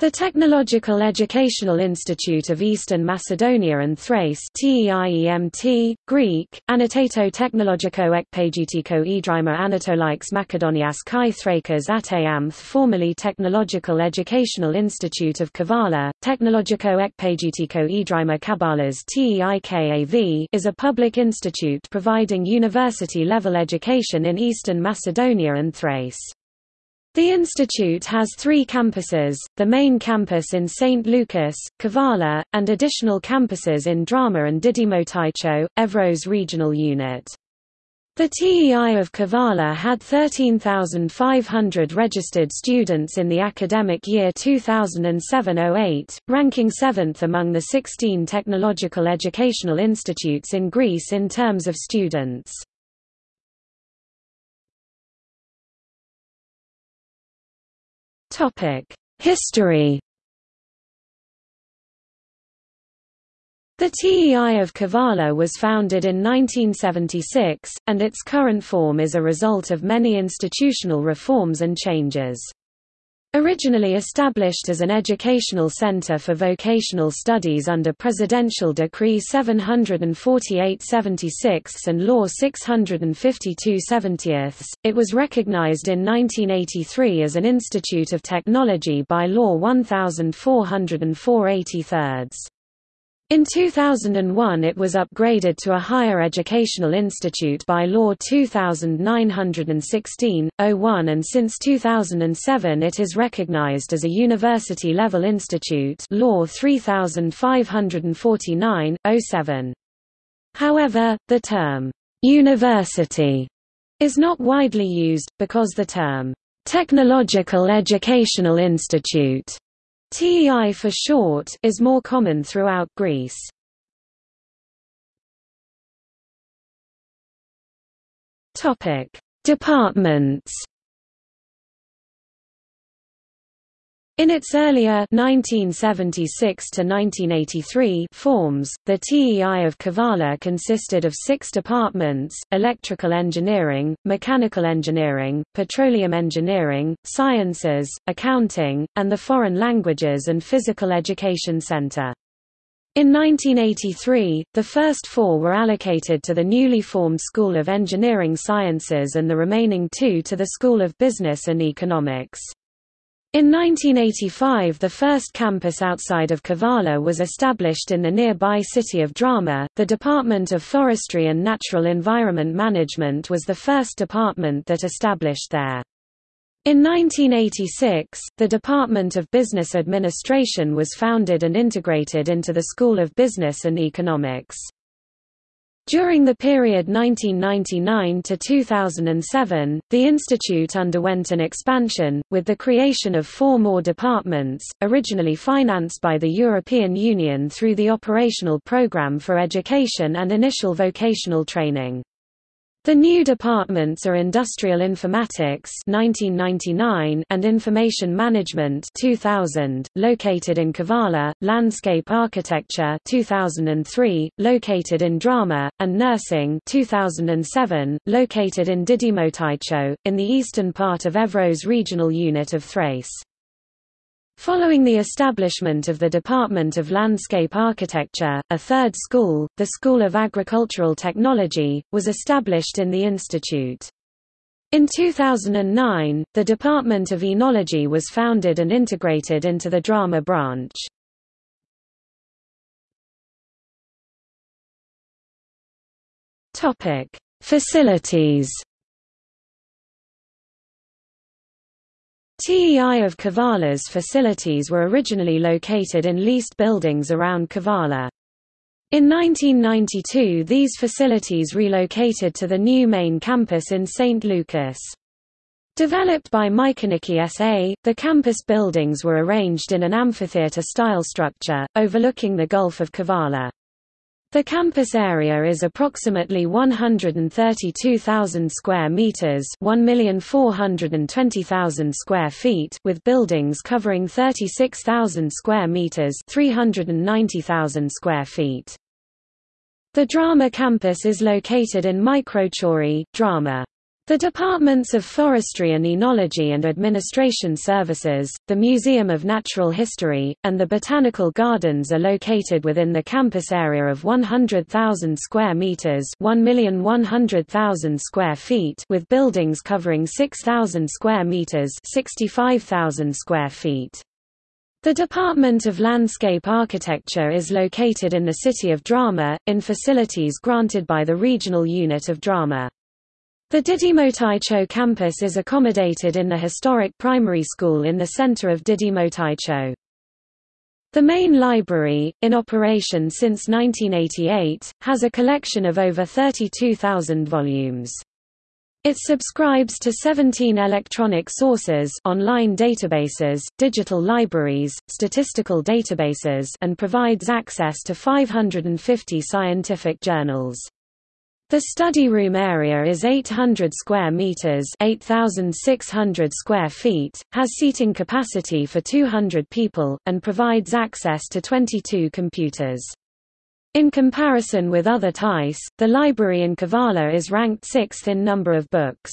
The Technological Educational Institute of Eastern Macedonia and Thrace TEIEMT, Greek, Annotato Technologiko Ekpagitiko Idrima Anatolikes Makedonias Kai Thrakas Ateamth formerly Technological Educational Institute of Kavala, Technologiko Ekpagitiko Idrima Kabalas TEIKAV is a public institute providing university-level education in Eastern Macedonia and Thrace. The institute has three campuses, the main campus in St. Lucas, Kavala, and additional campuses in Drama and Didymoteicho, Evros regional unit. The TEI of Kavala had 13,500 registered students in the academic year 2007–08, ranking 7th among the 16 technological educational institutes in Greece in terms of students. History The TEI of Kavala was founded in 1976, and its current form is a result of many institutional reforms and changes. Originally established as an educational center for vocational studies under Presidential Decree 748-76 and Law 652-70, it was recognized in 1983 as an Institute of Technology by Law 1404 83. In 2001 it was upgraded to a higher educational institute by Law 2916-01 and since 2007 it is recognized as a university-level institute Law 3549-07. However, the term, "'university' is not widely used, because the term, "'technological educational institute' TEI for short is more common throughout Greece. Topic: Departments. In its earlier 1976 to 1983 forms, the TEI of Kavala consisted of six departments, electrical engineering, mechanical engineering, petroleum engineering, sciences, accounting, and the foreign languages and physical education center. In 1983, the first four were allocated to the newly formed School of Engineering Sciences and the remaining two to the School of Business and Economics. In 1985 the first campus outside of Kavala was established in the nearby city of Drama. The Department of Forestry and Natural Environment Management was the first department that established there. In 1986, the Department of Business Administration was founded and integrated into the School of Business and Economics. During the period 1999 to 2007, the institute underwent an expansion, with the creation of four more departments, originally financed by the European Union through the Operational Programme for Education and Initial Vocational Training. The new departments are Industrial Informatics 1999 and Information Management 2000, located in Kavala, Landscape Architecture 2003, located in Drama, and Nursing 2007, located in Didymoteicho, in the eastern part of Evros regional unit of Thrace. Following the establishment of the Department of Landscape Architecture, a third school, the School of Agricultural Technology, was established in the institute. In 2009, the Department of Enology was founded and integrated into the Drama branch. Facilities TEI of Kavala's facilities were originally located in leased buildings around Kavala. In 1992 these facilities relocated to the new main campus in St. Lucas. Developed by Michaniki SA, the campus buildings were arranged in an amphitheatre-style structure, overlooking the Gulf of Kavala. The campus area is approximately 132,000 square meters, 1,420,000 square feet, with buildings covering 36,000 square meters, 390,000 square feet. The Drama campus is located in Microchori, Drama. The departments of Forestry and Enology and Administration Services, the Museum of Natural History, and the Botanical Gardens are located within the campus area of 100,000 square meters, 1,100,000 square feet, with buildings covering 6,000 square meters, 65,000 square feet. The Department of Landscape Architecture is located in the city of Drama, in facilities granted by the regional unit of Drama. The Didymoteicho campus is accommodated in the historic primary school in the center of Didymoteicho. The main library, in operation since 1988, has a collection of over 32,000 volumes. It subscribes to 17 electronic sources online databases, digital libraries, statistical databases and provides access to 550 scientific journals. The study room area is 800 square meters, 8600 square feet, has seating capacity for 200 people and provides access to 22 computers. In comparison with other TEIs, the library in Kavala is ranked 6th in number of books.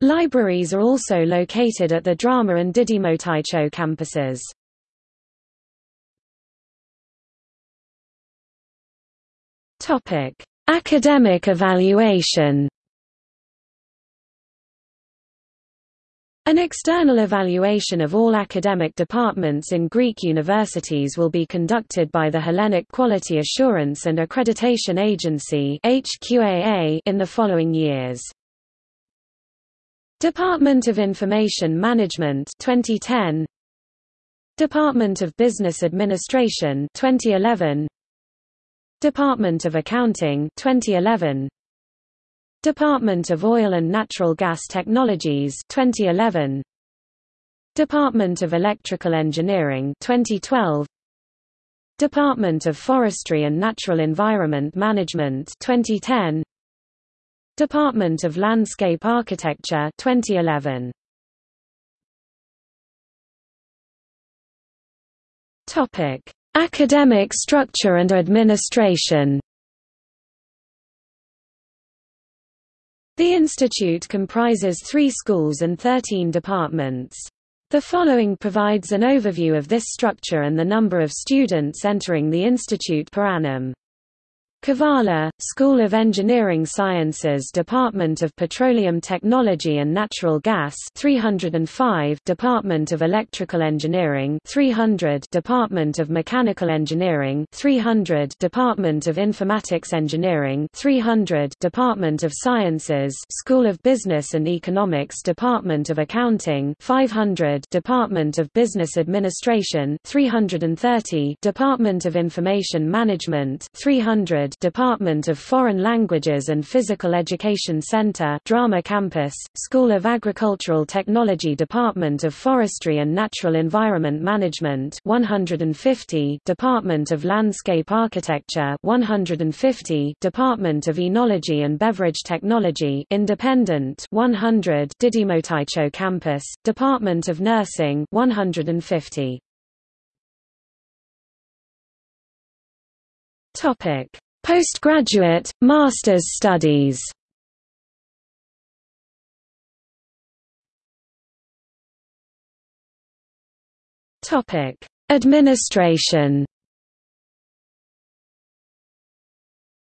Libraries are also located at the Drama and Didymoteicho campuses. Topic: Academic evaluation. An external evaluation of all academic departments in Greek universities will be conducted by the Hellenic Quality Assurance and Accreditation Agency in the following years. Department of Information Management 2010 Department of Business Administration 2011 Department of Accounting 2011 Department of Oil and Natural Gas Technologies 2011 Department of Electrical Engineering 2012 Department of Forestry and Natural Environment Management 2010 Department of Landscape Architecture 2011 Topic Academic structure and administration The institute comprises three schools and 13 departments. The following provides an overview of this structure and the number of students entering the institute per annum. Kavala, School of Engineering Sciences Department of Petroleum Technology and Natural Gas 305 Department of Electrical Engineering 300 Department of Mechanical Engineering 300 Department of Informatics Engineering 300 Department of Sciences School of Business and Economics Department of Accounting 500 Department of Business Administration 330 Department of Information Management 300 Department of Foreign Languages and Physical Education Center Drama Campus, School of Agricultural Technology Department of Forestry and Natural Environment Management 150 Department of Landscape Architecture 150 Department of Enology and Beverage Technology Independent 100 Didymoteicho Campus, Department of Nursing 150 Topic Postgraduate, master's studies Administration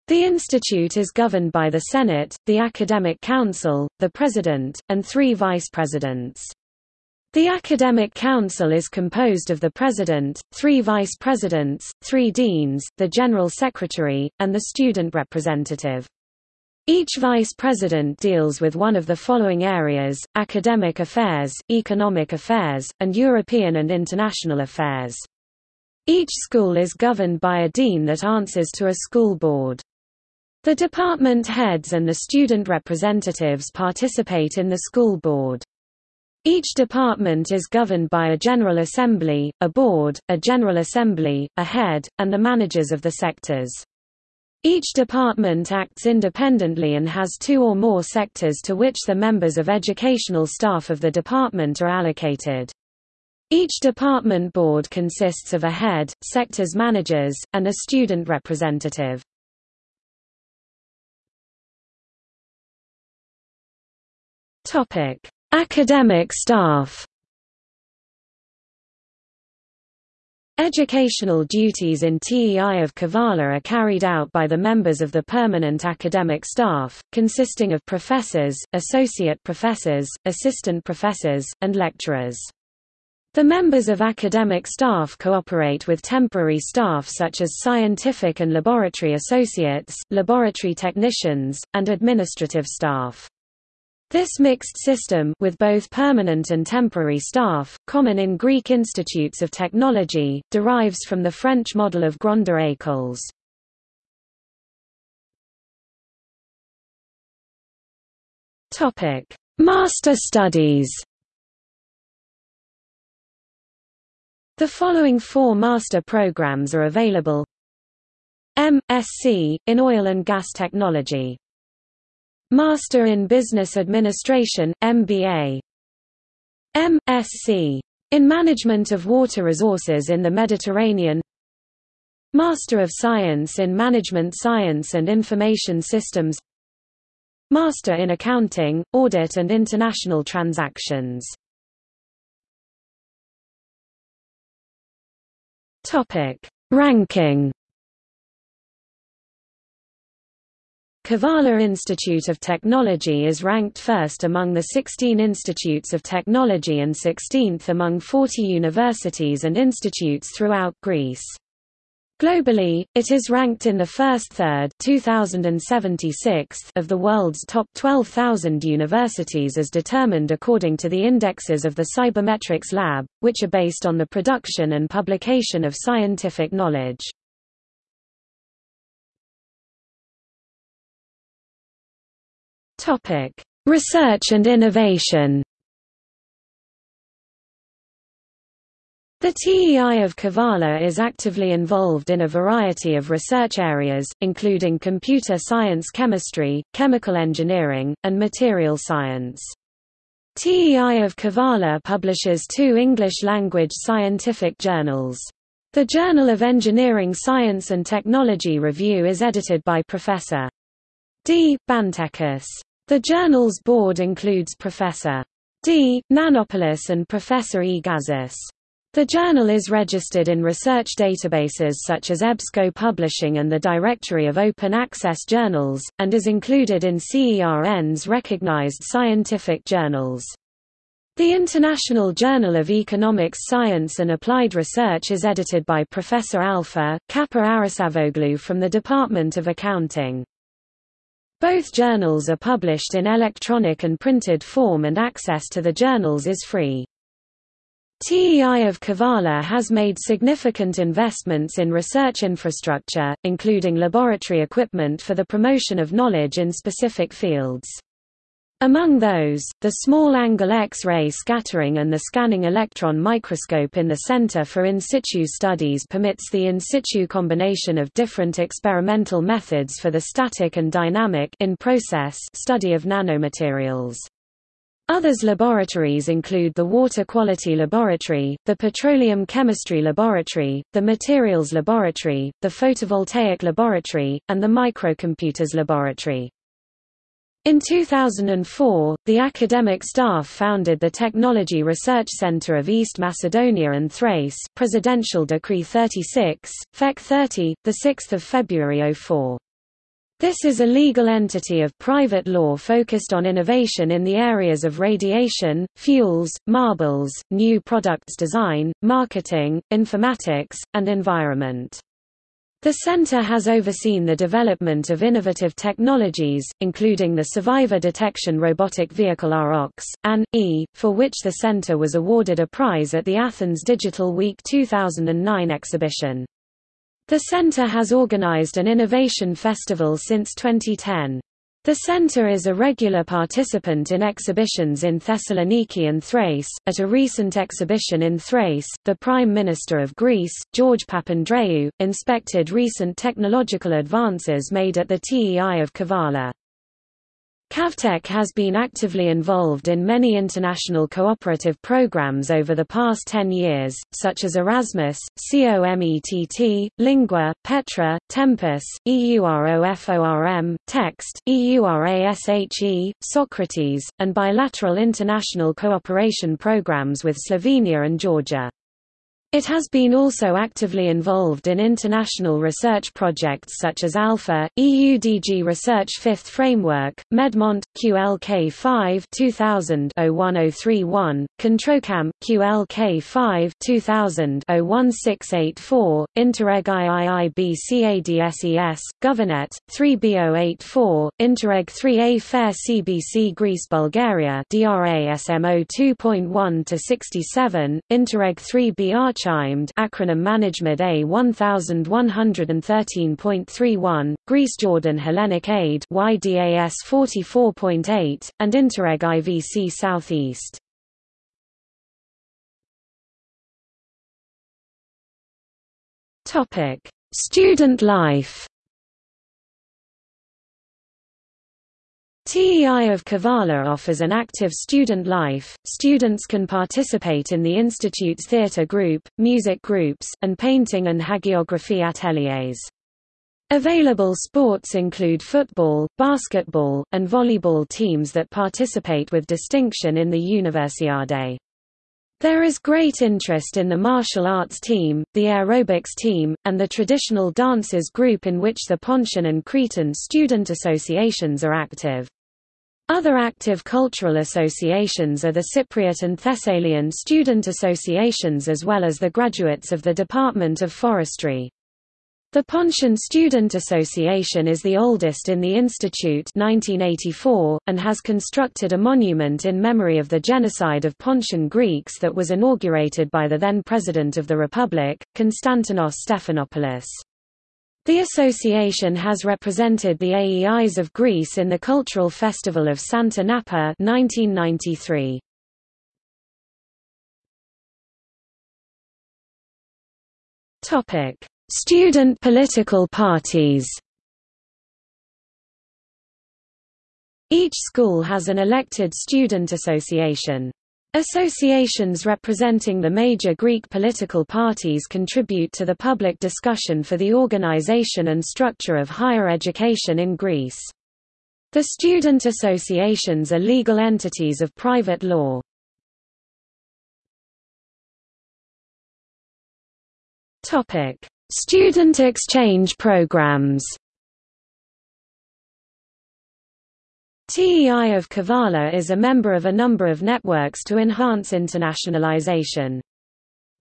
The institute is governed by the Senate, the Academic Council, the President, and three vice-presidents. The Academic Council is composed of the President, three Vice Presidents, three Deans, the General Secretary, and the Student Representative. Each Vice President deals with one of the following areas, academic affairs, economic affairs, and European and international affairs. Each school is governed by a dean that answers to a school board. The department heads and the student representatives participate in the school board. Each department is governed by a General Assembly, a board, a General Assembly, a head, and the managers of the sectors. Each department acts independently and has two or more sectors to which the members of educational staff of the department are allocated. Each department board consists of a head, sectors managers, and a student representative. Topic: Academic staff. Educational duties in TEI of Kavala are carried out by the members of the permanent academic staff, consisting of professors, associate professors, assistant professors, and lecturers. The members of academic staff cooperate with temporary staff such as scientific and laboratory associates, laboratory technicians, and administrative staff. This mixed system with both permanent and temporary staff, common in Greek institutes of technology, derives from the French model of Grandes Écoles. Topic: Master Studies. The following four master programs are available: M.Sc. in Oil and Gas Technology Master in Business Administration, MBA. M.Sc. in Management of Water Resources in the Mediterranean Master of Science in Management Science and Information Systems Master in Accounting, Audit and International Transactions. Ranking Kavala Institute of Technology is ranked first among the 16 institutes of technology and 16th among 40 universities and institutes throughout Greece. Globally, it is ranked in the first third 2076 of the world's top 12,000 universities as determined according to the indexes of the Cybermetrics Lab, which are based on the production and publication of scientific knowledge. Topic: Research and innovation. The TEI of Kavala is actively involved in a variety of research areas, including computer science chemistry, chemical engineering, and material science. TEI of Kavala publishes two English-language scientific journals. The Journal of Engineering Science and Technology Review is edited by Professor D. Bantekis. The journal's board includes Professor D. Nanopoulos and Professor E. Gazis. The journal is registered in research databases such as EBSCO Publishing and the Directory of Open Access Journals, and is included in CERN's recognized scientific journals. The International Journal of Economics Science and Applied Research is edited by Professor Alpha, Kappa from the Department of Accounting. Both journals are published in electronic and printed form and access to the journals is free. TEI of Kavala has made significant investments in research infrastructure, including laboratory equipment for the promotion of knowledge in specific fields. Among those, the small-angle X-ray scattering and the scanning electron microscope in the Center for In Situ Studies permits the in situ combination of different experimental methods for the static and dynamic in process study of nanomaterials. Others laboratories include the Water Quality Laboratory, the Petroleum Chemistry Laboratory, the Materials Laboratory, the Photovoltaic Laboratory, and the Microcomputers Laboratory. In 2004, the academic staff founded the Technology Research Center of East Macedonia and Thrace Presidential Decree 36, FEC 30, 6 February 04. This is a legal entity of private law focused on innovation in the areas of radiation, fuels, marbles, new products design, marketing, informatics, and environment. The center has overseen the development of innovative technologies, including the Survivor Detection Robotic Vehicle ROX, AN, E, for which the center was awarded a prize at the Athens Digital Week 2009 exhibition. The center has organized an innovation festival since 2010. The center is a regular participant in exhibitions in Thessaloniki and Thrace. At a recent exhibition in Thrace, the Prime Minister of Greece, George Papandreou, inspected recent technological advances made at the TEI of Kavala. Cavtech has been actively involved in many international cooperative programs over the past 10 years, such as Erasmus, COMETT, Lingua, Petra, Tempus, EUROFORM, Text, EURASHE, Socrates, and bilateral international cooperation programs with Slovenia and Georgia. It has been also actively involved in international research projects such as ALPHA, EUDG Research Fifth Framework, Medmont, QLK 5 2000 01031, Controcam, QLK 5 2000 01684, Interreg III CADSES, Governet, 3B084, Interreg 3A Fair CBC Greece Bulgaria DRA SMO 2.1 Interreg 3B Arch Chimed acronym Management A 1113.31, Greece Jordan Hellenic Aid YDAS 44.8, and Interreg IVC Southeast. Topic: Student life. TEI of Kavala offers an active student life. Students can participate in the institute's theatre group, music groups, and painting and hagiography ateliers. Available sports include football, basketball, and volleyball teams that participate with distinction in the Universiade. There is great interest in the martial arts team, the aerobics team, and the traditional dances group in which the Pontian and Cretan student associations are active. Other active cultural associations are the Cypriot and Thessalian student associations as well as the graduates of the Department of Forestry. The Pontian Student Association is the oldest in the institute 1984, and has constructed a monument in memory of the genocide of Pontian Greeks that was inaugurated by the then President of the Republic, Konstantinos Stephanopoulos. The association has represented the AEIs of Greece in the Cultural Festival of Santa Napa 1993. Topic: Student political parties Each school has an elected student association. Associations representing the major Greek political parties contribute to the public discussion for the organization and structure of higher education in Greece. The student associations are legal entities of private law. Student exchange programs TEI of Kavala is a member of a number of networks to enhance internationalization.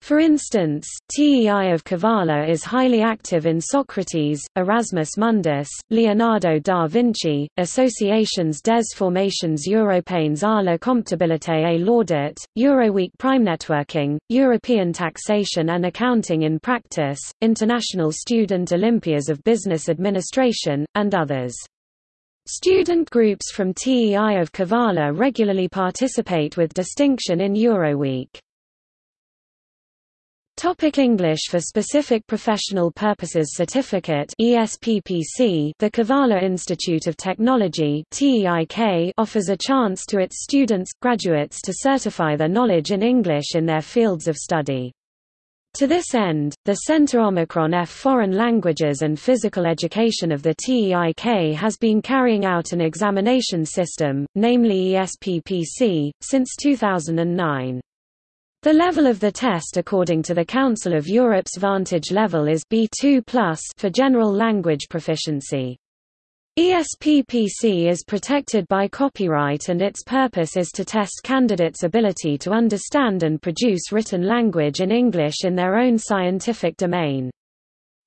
For instance, TEI of Kavala is highly active in Socrates, Erasmus Mundus, Leonardo da Vinci, associations des formations européennes à la comptabilité et l'audit, Euroweek Prime Networking, European Taxation and Accounting in Practice, International Student Olympias of Business Administration, and others. Student groups from TEI of Kavala regularly participate with distinction in Euroweek. Topic English for Specific Professional Purposes Certificate ESPPC The Kavala Institute of Technology TEIK offers a chance to its students, graduates to certify their knowledge in English in their fields of study. To this end, the Centre Omicron F Foreign Languages and Physical Education of the TEIK has been carrying out an examination system, namely ESPPC, since 2009. The level of the test according to the Council of Europe's Vantage level is B2+ for general language proficiency. ESPPC is protected by copyright and its purpose is to test candidates' ability to understand and produce written language in English in their own scientific domain.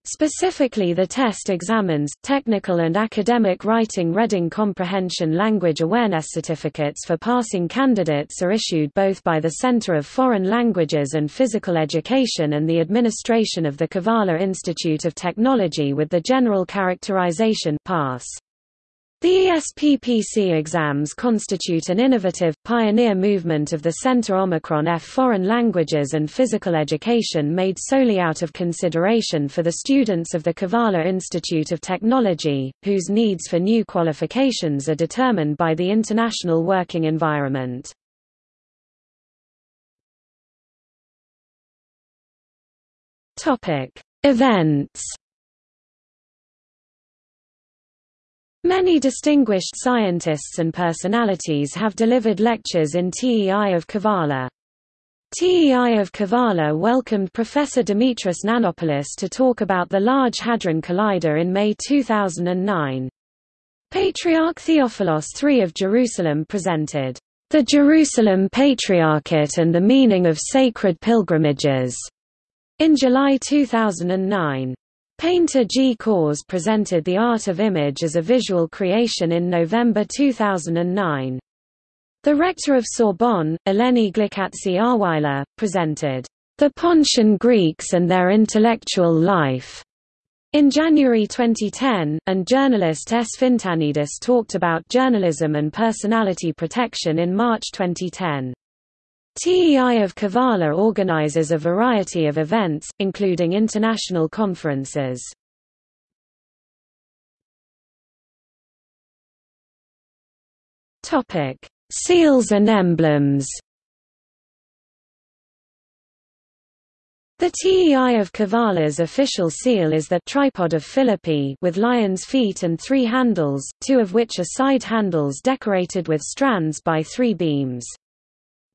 Specifically the test examines, technical and academic writing reading comprehension language awareness certificates for passing candidates are issued both by the Center of Foreign Languages and Physical Education and the administration of the Kavala Institute of Technology with the general characterization pass. The ESPPC exams constitute an innovative, pioneer movement of the Centre Omicron F foreign languages and physical education made solely out of consideration for the students of the Kavala Institute of Technology, whose needs for new qualifications are determined by the international working environment. Events Many distinguished scientists and personalities have delivered lectures in TEI of Kavala. TEI of Kavala welcomed Professor Dimitris Nanopoulos to talk about the Large Hadron Collider in May 2009. Patriarch Theophilos III of Jerusalem presented, "...the Jerusalem Patriarchate and the Meaning of Sacred Pilgrimages", in July 2009. Painter G. Kors presented The Art of Image as a visual creation in November 2009. The rector of Sorbonne, Eleni Glykatzi-Ahrweiler, presented, "...the Pontian Greeks and their intellectual life." In January 2010, and journalist S. Fintanidis talked about journalism and personality protection in March 2010. TEI of Kavala organizes a variety of events, including international conferences. Seals and emblems The TEI of Kavala's official seal is the tripod of Philippi with lion's feet and three handles, two of which are side handles decorated with strands by three beams.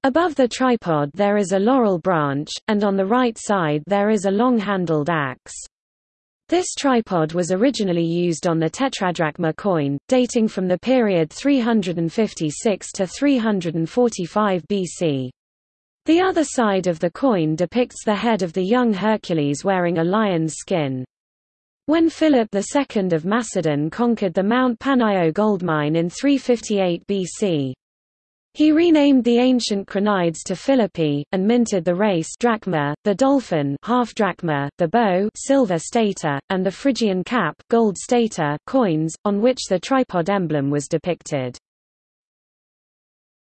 Above the tripod there is a laurel branch, and on the right side there is a long-handled axe. This tripod was originally used on the tetradrachma coin, dating from the period 356 to 345 BC. The other side of the coin depicts the head of the young Hercules wearing a lion's skin. When Philip II of Macedon conquered the Mount Panaio gold mine in 358 BC, he renamed the ancient Krenides to Philippi, and minted the race drachma, the dolphin half drachma, the bow silver stater, and the Phrygian cap gold stater coins, on which the tripod emblem was depicted.